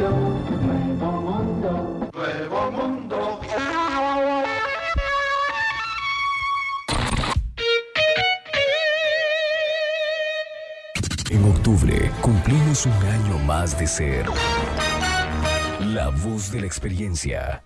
Nuevo mundo. Nuevo mundo. En octubre cumplimos un año más de ser la voz de la experiencia